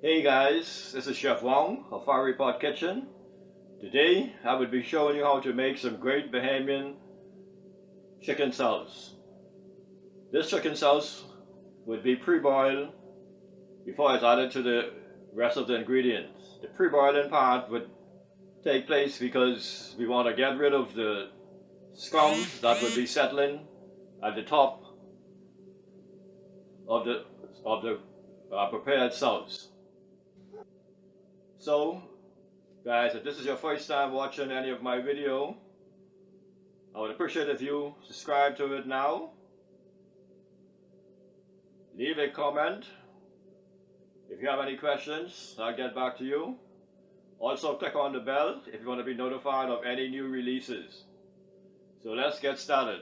Hey guys, this is Chef Wong of Fiery Pot Kitchen. Today I will be showing you how to make some great Bahamian chicken sauce. This chicken sauce would be pre-boiled before it's added to the rest of the ingredients. The pre-boiling part would take place because we want to get rid of the scum that would be settling at the top of the of the uh, prepared sauce. So, guys, if this is your first time watching any of my video, I would appreciate if you subscribe to it now. Leave a comment. If you have any questions, I'll get back to you. Also, click on the bell if you want to be notified of any new releases. So let's get started.